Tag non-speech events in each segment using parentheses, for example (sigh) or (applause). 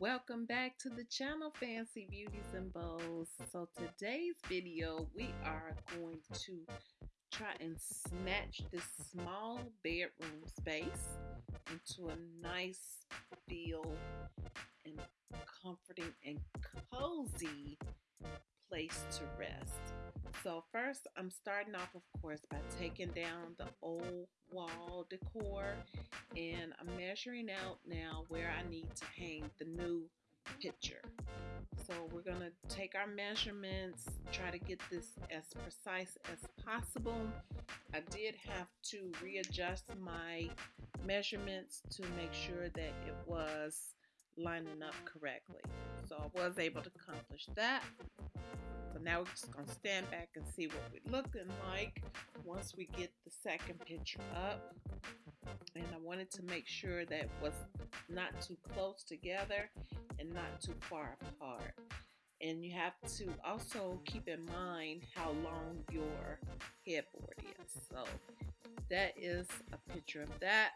Welcome back to the channel Fancy Beauties and Bows. So today's video we are going to try and snatch this small bedroom space into a nice feel and comforting and cozy place to rest. So first I'm starting off of course by taking down the old wall decor and I'm measuring out now where I need to hang the new picture. So we're going to take our measurements, try to get this as precise as possible. I did have to readjust my measurements to make sure that it was lining up correctly. So I was able to accomplish that. So now we're just going to stand back and see what we're looking like once we get the second picture up. And I wanted to make sure that was not too close together and not too far apart. And you have to also keep in mind how long your headboard is. So that is a picture of that.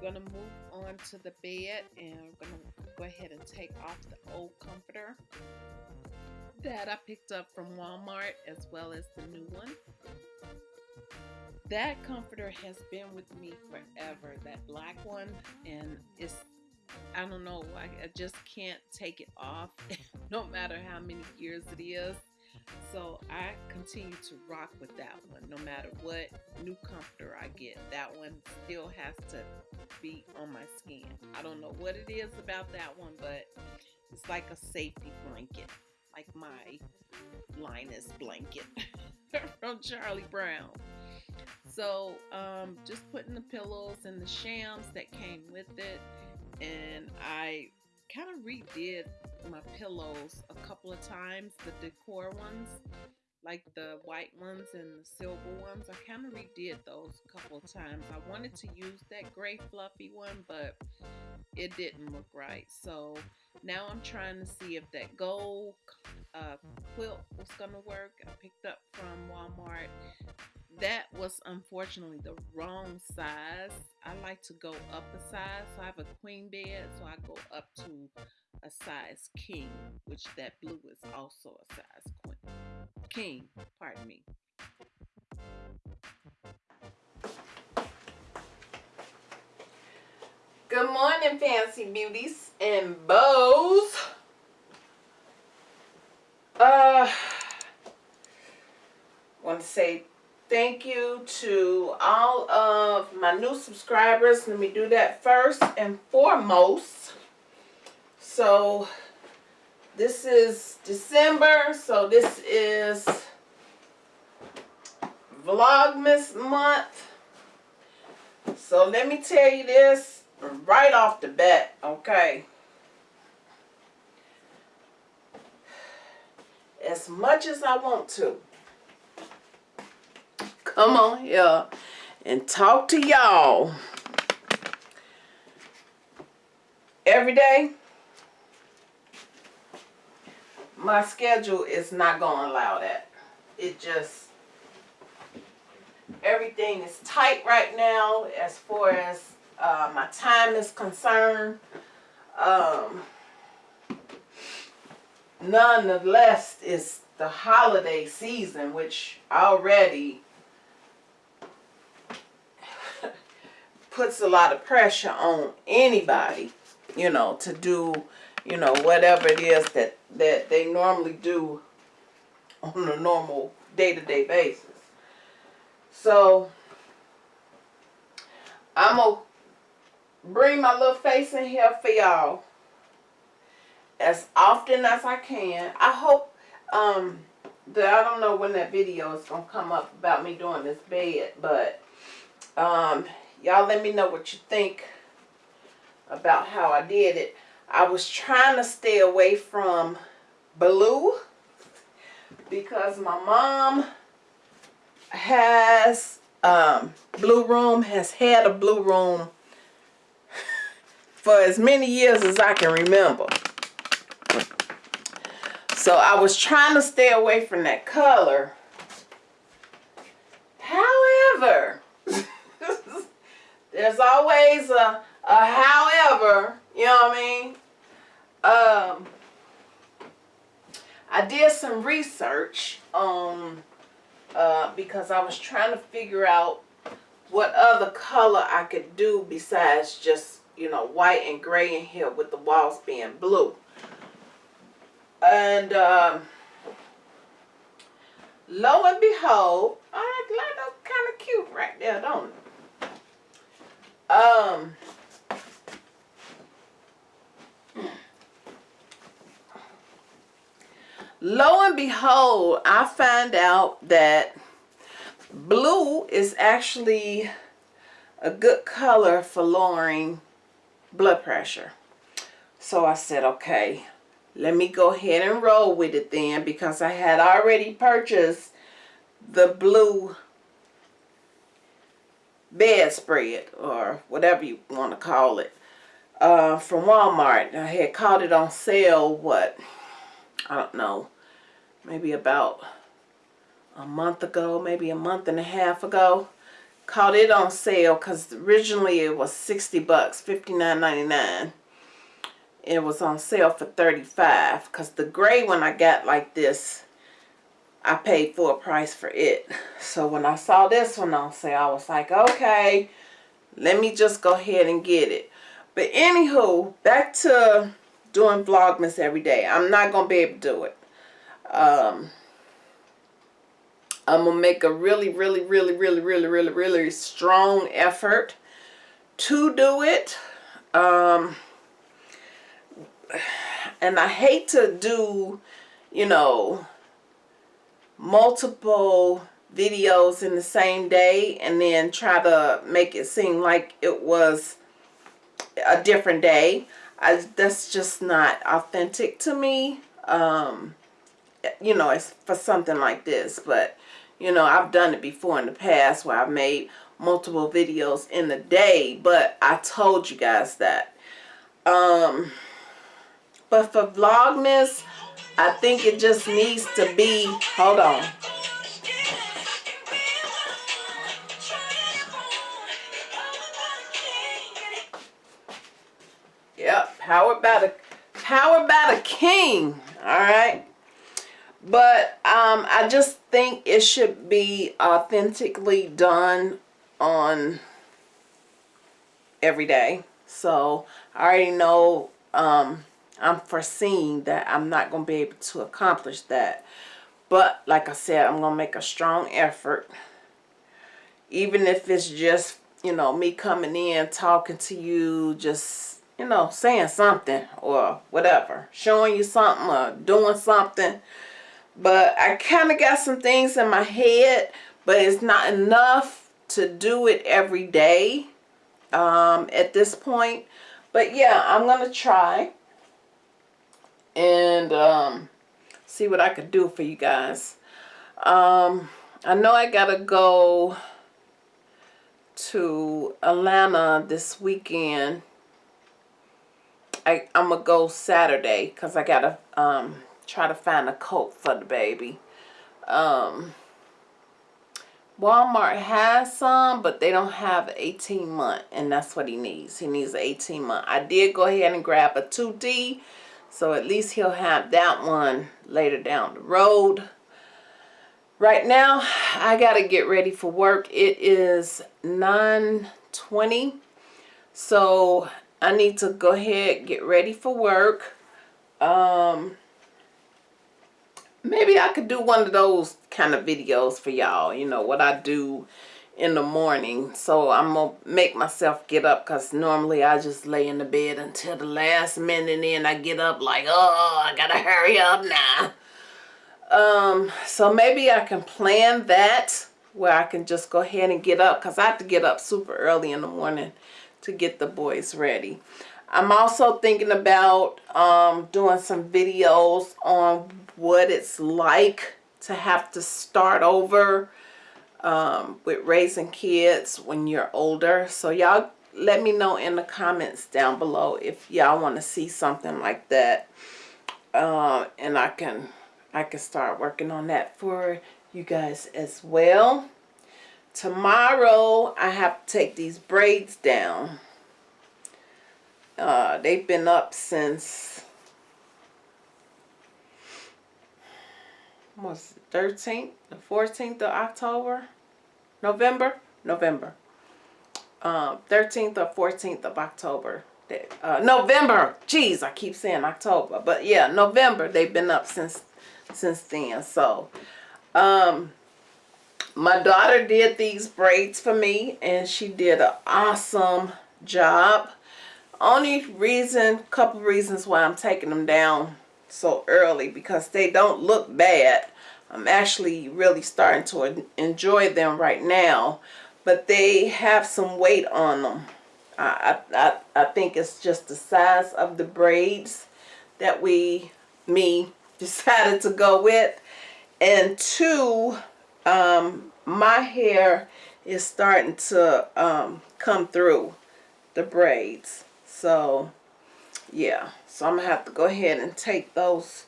We're going to move on to the bed and we're going to go ahead and take off the old comforter that I picked up from Walmart as well as the new one. That comforter has been with me forever, that black one, and it's, I don't know, I, I just can't take it off (laughs) no matter how many years it is. So I continue to rock with that one no matter what new comforter I get. That one still has to be on my skin. I don't know what it is about that one, but it's like a safety blanket like my Linus blanket (laughs) from Charlie Brown. So um, just putting the pillows and the shams that came with it and I kind of redid my pillows a couple of times, the decor ones, like the white ones and the silver ones. I kind of redid those a couple of times. I wanted to use that gray fluffy one, but it didn't look right. So now I'm trying to see if that gold uh, quilt was gonna work. I picked up from Walmart. That was unfortunately the wrong size. I like to go up a size. So I have a queen bed, so I go up to a size king, which that blue is also a size queen. King, pardon me. Good morning, fancy beauties and bows. Uh, want to say thank you to all of my new subscribers. Let me do that first and foremost. So, this is December, so this is Vlogmas month. So let me tell you this right off the bat, okay? As much as I want to, (laughs) come on here and talk to y'all every day, my schedule is not going to allow that. It just, everything is tight right now as far as uh, my time is concerned. Um, nonetheless, it's the holiday season, which already puts a lot of pressure on anybody, you know, to do, you know, whatever it is that, that they normally do on a normal day-to-day -day basis. So, I'm going to bring my little face in here for y'all as often as I can. I hope um, that I don't know when that video is going to come up about me doing this bed, but um, y'all let me know what you think about how I did it. I was trying to stay away from blue because my mom has um, blue room, has had a blue room for as many years as I can remember. So I was trying to stay away from that color. However, there's always a, a however, you know what I mean? um, I did some research uh, because I was trying to figure out what other color I could do besides just, you know, white and gray in here with the walls being blue. And, um, lo and behold, I like that kind of cute right there, don't it? Um, lo and behold, I find out that blue is actually a good color for lowering blood pressure. So I said, okay, let me go ahead and roll with it then because I had already purchased the blue bedspread or whatever you want to call it uh, from Walmart. I had caught it on sale, what, I don't know, maybe about a month ago, maybe a month and a half ago. Caught it on sale because originally it was 60 bucks, $59.99. It was on sale for 35 because the gray one I got like this, I paid full price for it. So when I saw this one on sale, I was like, okay, let me just go ahead and get it. But anywho, back to doing Vlogmas every day. I'm not going to be able to do it. Um, I'm going to make a really, really, really, really, really, really, really strong effort to do it. Um, and I hate to do, you know, multiple videos in the same day and then try to make it seem like it was a different day. I, that's just not authentic to me. Um, you know, it's for something like this. But, you know, I've done it before in the past where I've made multiple videos in the day. But I told you guys that. Um, but for Vlogmas, I think it just needs to be, hold on. Yep, powered by the powered by the king. All right. But um, I just think it should be authentically done on every day. So I already know um, I'm foreseeing that I'm not going to be able to accomplish that. But like I said, I'm going to make a strong effort. Even if it's just, you know, me coming in, talking to you, just you know, saying something or whatever, showing you something or doing something. But I kind of got some things in my head, but it's not enough to do it every day um, at this point. But yeah, I'm going to try and um, see what I could do for you guys. Um, I know I got to go to Atlanta this weekend I, I'm to go Saturday because I got to um, try to find a coat for the baby. Um, Walmart has some, but they don't have 18 month, and that's what he needs. He needs 18 month. I did go ahead and grab a 2T, so at least he'll have that one later down the road. Right now, I got to get ready for work. It is 9.20, so I need to go ahead get ready for work. Um, maybe I could do one of those kind of videos for y'all. You know, what I do in the morning. So I'm to make myself get up because normally I just lay in the bed until the last minute and then I get up like, oh, I got to hurry up now. Um, so maybe I can plan that where I can just go ahead and get up because I have to get up super early in the morning to get the boys ready. I'm also thinking about um, doing some videos on what it's like to have to start over um, with raising kids when you're older. So y'all let me know in the comments down below if y'all want to see something like that. Uh, and I can I can start working on that for you guys as well. Tomorrow I have to take these braids down. Uh, they've been up since what's 13th, the 14th of October. November, November. Um, 13th or 14th of October. Uh, November. Jeez, I keep saying October, but yeah, November. They've been up since since then. So, um, my daughter did these braids for me, and she did an awesome job. Only reason, couple reasons why I'm taking them down so early because they don't look bad. I'm actually really starting to enjoy them right now, but they have some weight on them. I, I, I think it's just the size of the braids that we, me, (laughs) decided to go with. And two, um, my hair is starting to um, come through the braids. So, yeah. So I'm going to have to go ahead and take those,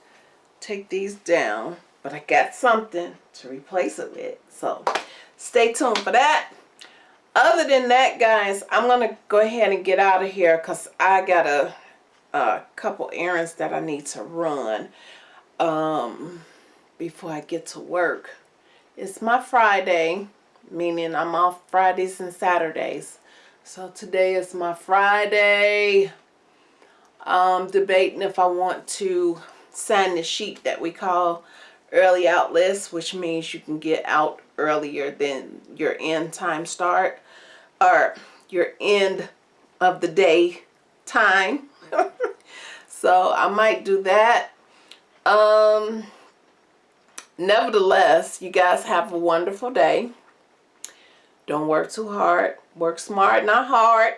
take these down. But I got something to replace it with. So, stay tuned for that. Other than that, guys, I'm going to go ahead and get out of here because I got a, a couple errands that I need to run um, before I get to work. It's my Friday, meaning I'm off Fridays and Saturdays. So today is my Friday. Um, debating if I want to sign the sheet that we call early out list, which means you can get out earlier than your end time start or your end of the day time. (laughs) so I might do that. Um, nevertheless, you guys have a wonderful day. Don't work too hard. Work smart, not hard.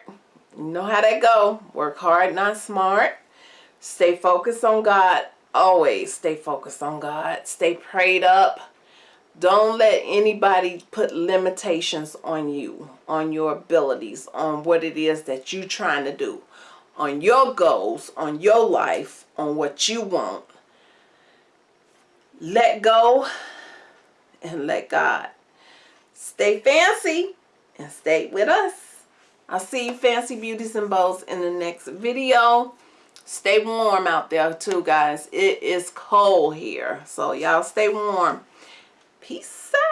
You know how that go. Work hard, not smart. Stay focused on God. Always stay focused on God. Stay prayed up. Don't let anybody put limitations on you, on your abilities, on what it is that you're trying to do, on your goals, on your life, on what you want. Let go and let God. Stay fancy and stay with us. I'll see you fancy beauties and bows in the next video. Stay warm out there too, guys. It is cold here. So y'all stay warm. Peace out.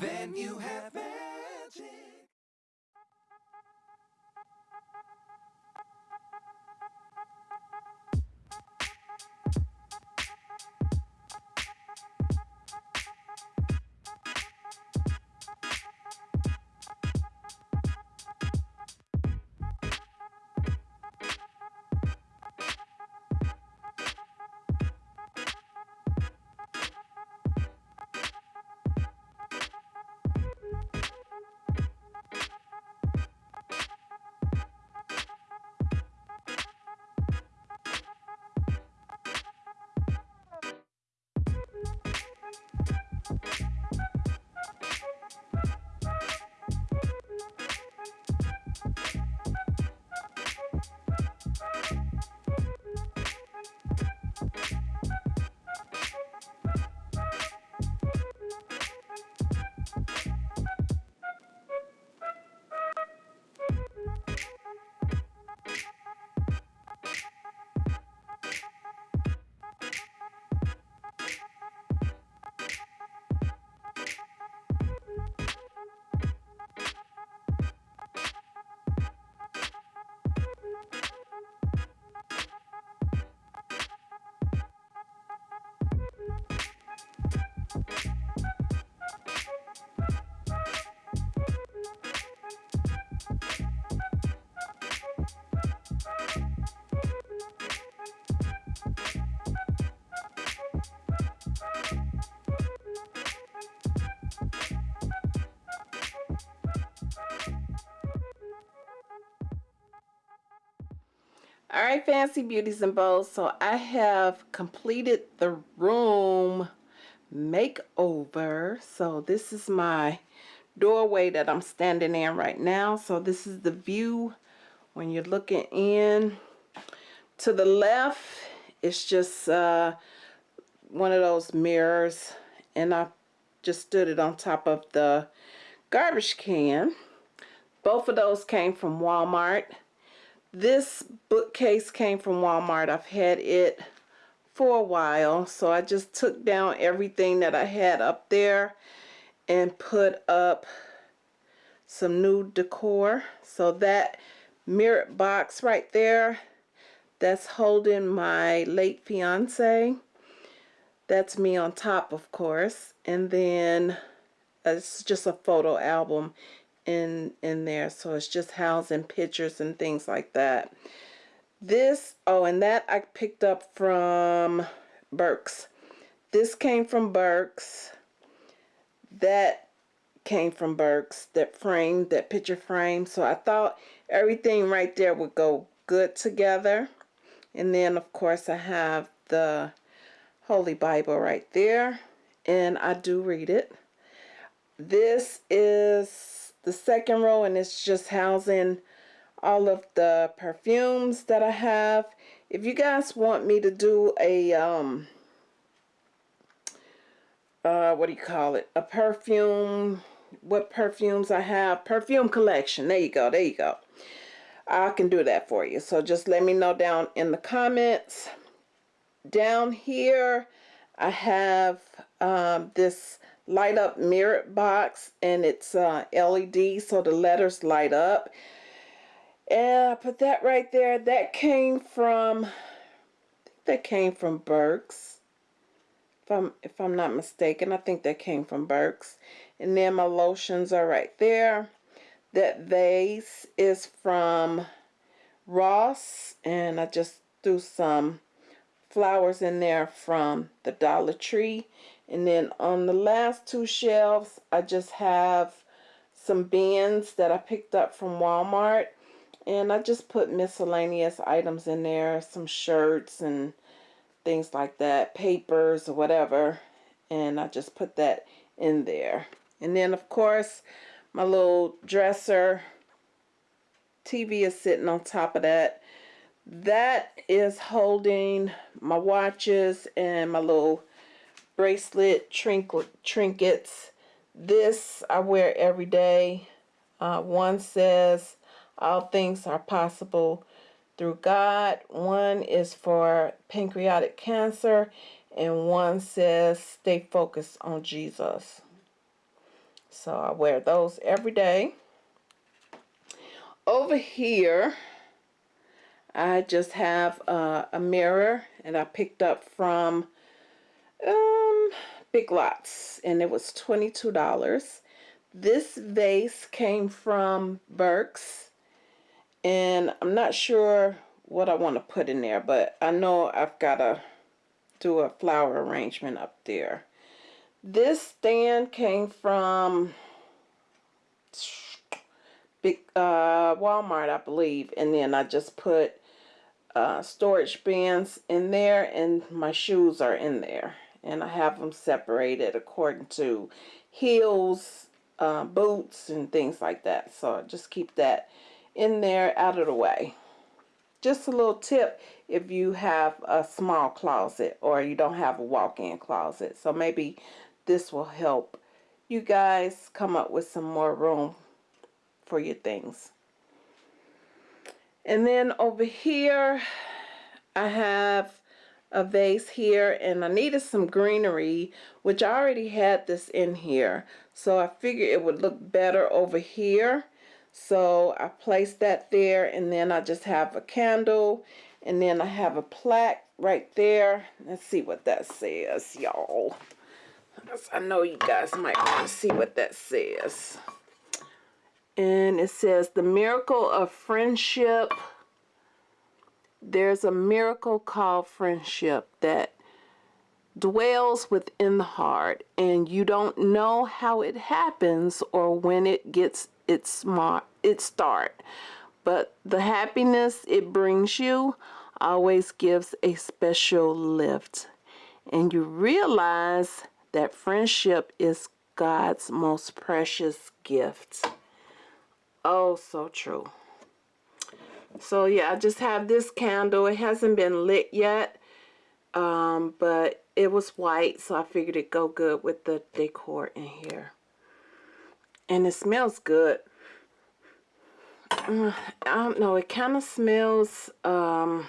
Then you All right, Fancy Beauties and Bows. So I have completed the room makeover. So this is my doorway that I'm standing in right now. So this is the view when you're looking in. To the left, it's just uh, one of those mirrors. And I just stood it on top of the garbage can. Both of those came from Walmart. This bookcase came from Walmart. I've had it for a while. So I just took down everything that I had up there and put up some new decor. So that mirror box right there, that's holding my late fiance. That's me on top, of course. And then uh, it's just a photo album in in there. So it's just housing pictures and things like that. This oh and that I picked up from Burke's. This came from Burke's. That came from Burke's that frame that picture frame. So I thought everything right there would go good together. And then of course I have the Holy Bible right there and I do read it. This is the second row and it's just housing all of the perfumes that I have. If you guys want me to do a, um, uh, what do you call it? A perfume, what perfumes I have, perfume collection. There you go, there you go. I can do that for you. So just let me know down in the comments. Down here, I have um, this light up mirror box and it's uh, LED so the letters light up. And I put that right there. That came from that came from Burke's if I'm if I'm not mistaken. I think that came from Burke's and then my lotions are right there. That vase is from Ross and I just threw some flowers in there from the Dollar Tree and then on the last two shelves, I just have some bins that I picked up from Walmart. And I just put miscellaneous items in there, some shirts and things like that, papers or whatever. And I just put that in there. And then, of course, my little dresser TV is sitting on top of that. That is holding my watches and my little bracelet, trinket, trinkets. This I wear every day. Uh, one says, all things are possible through God. One is for pancreatic cancer. and one says stay focused on Jesus. So I wear those every day. Over here, I just have uh, a mirror and I picked up from um, Big Lots and it was $22. This vase came from Burke's and I'm not sure what I want to put in there but I know I've got to do a flower arrangement up there. This stand came from big uh, Walmart, I believe, and then I just put uh, storage bins in there, and my shoes are in there, and I have them separated according to heels, uh, boots, and things like that. So just keep that in there, out of the way. Just a little tip if you have a small closet or you don't have a walk-in closet. So maybe this will help you guys come up with some more room for your things. And then over here, I have a vase here and I needed some greenery, which I already had this in here. So I figured it would look better over here. So I placed that there and then I just have a candle and then I have a plaque right there. Let's see what that says, y'all. I know you guys might want to see what that says. And it says, the miracle of friendship. There's a miracle called friendship that dwells within the heart and you don't know how it happens or when it gets its smart its start but the happiness it brings you always gives a special lift and you realize that friendship is God's most precious gift. Oh, so true. So yeah, I just have this candle. It hasn't been lit yet, um, but it was white, so I figured it'd go good with the decor in here. And it smells good. Uh, I don't know, it kind of smells um,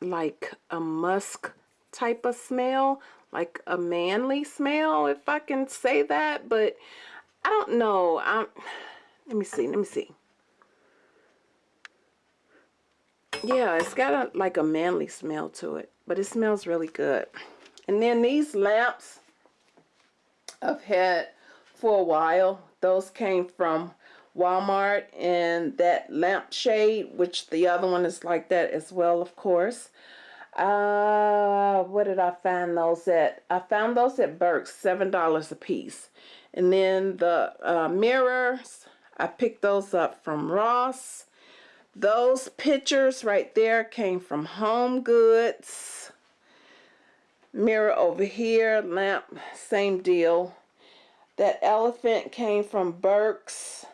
like a musk type of smell, like a manly smell, if I can say that, but I don't know. I'm, let me see, let me see. Yeah, it's got a, like a manly smell to it, but it smells really good. And then these lamps I've had for a while. Those came from Walmart and that lampshade, which the other one is like that as well, of course. Uh, where did I find those at? I found those at Burke's, $7 a piece. And then the uh, mirrors, I picked those up from Ross. Those pictures right there came from Home Goods. Mirror over here, lamp, same deal. That elephant came from Burke's.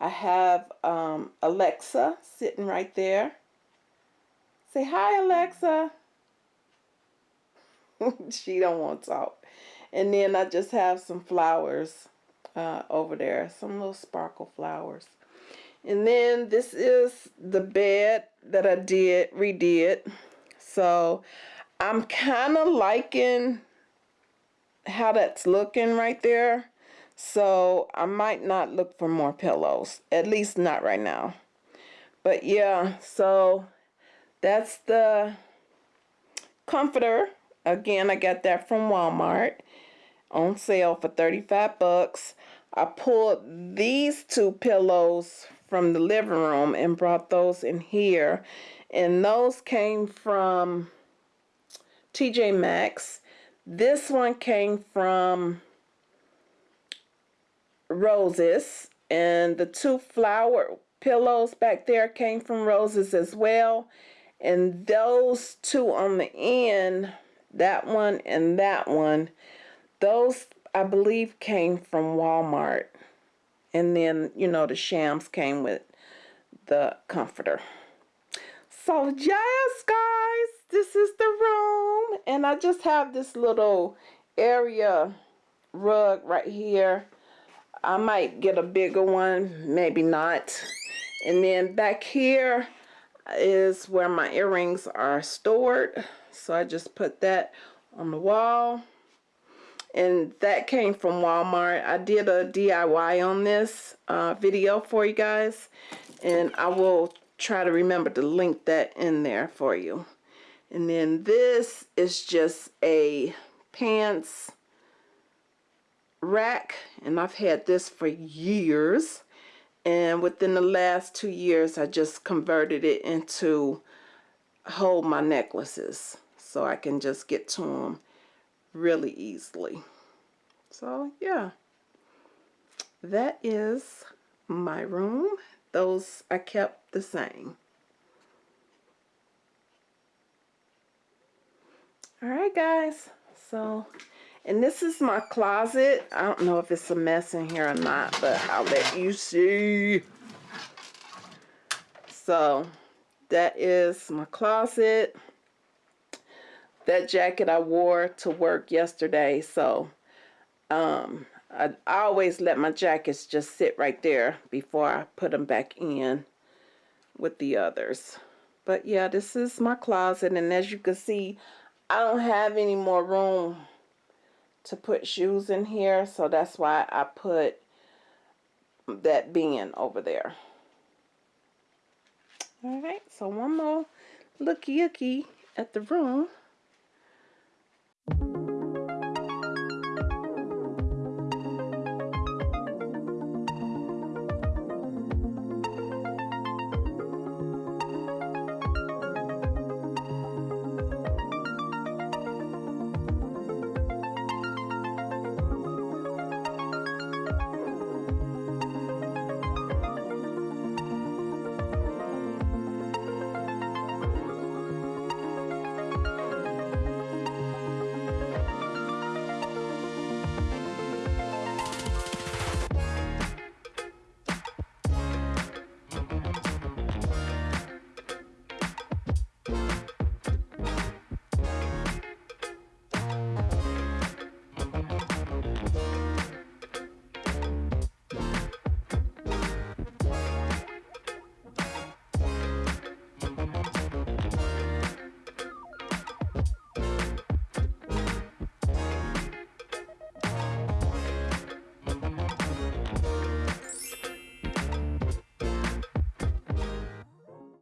I have um, Alexa sitting right there. Say hi, Alexa. (laughs) she don't want to talk. And then I just have some flowers uh, over there, some little sparkle flowers. And then this is the bed that I did, redid. So I'm kind of liking how that's looking right there. So I might not look for more pillows, at least not right now. But yeah, so that's the comforter. Again, I got that from Walmart on sale for 35 bucks. I pulled these two pillows from the living room and brought those in here. And those came from TJ Maxx. This one came from Roses. And the two flower pillows back there came from Roses as well. And those two on the end, that one and that one, those I believe came from Walmart. And then, you know, the shams came with the comforter. So yes, guys, this is the room. And I just have this little area rug right here. I might get a bigger one, maybe not. And then back here, is where my earrings are stored. So I just put that on the wall. And that came from Walmart. I did a DIY on this uh, video for you guys. And I will try to remember to link that in there for you. And then this is just a pants rack. And I've had this for years and within the last two years I just converted it into hold my necklaces so I can just get to them really easily so yeah that is my room those I kept the same alright guys so and this is my closet. I don't know if it's a mess in here or not, but I'll let you see. So that is my closet. That jacket I wore to work yesterday. So um, I, I always let my jackets just sit right there before I put them back in with the others. But yeah, this is my closet. And as you can see, I don't have any more room to put shoes in here so that's why I put that bin over there alright so one more looky looky at the room Thank you